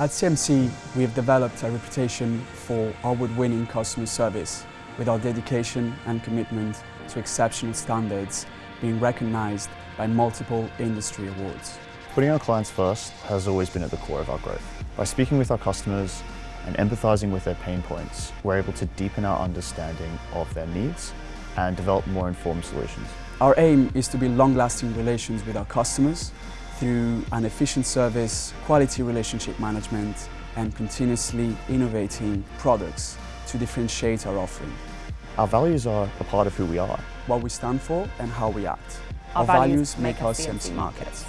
At CMC, we have developed a reputation for award-winning customer service with our dedication and commitment to exceptional standards being recognized by multiple industry awards. Putting our clients first has always been at the core of our growth. By speaking with our customers and empathizing with their pain points, we're able to deepen our understanding of their needs and develop more informed solutions. Our aim is to build long-lasting relations with our customers through an efficient service, quality relationship management and continuously innovating products to differentiate our offering. Our values are a part of who we are. What we stand for and how we act. Our, values, make us CMC Markets.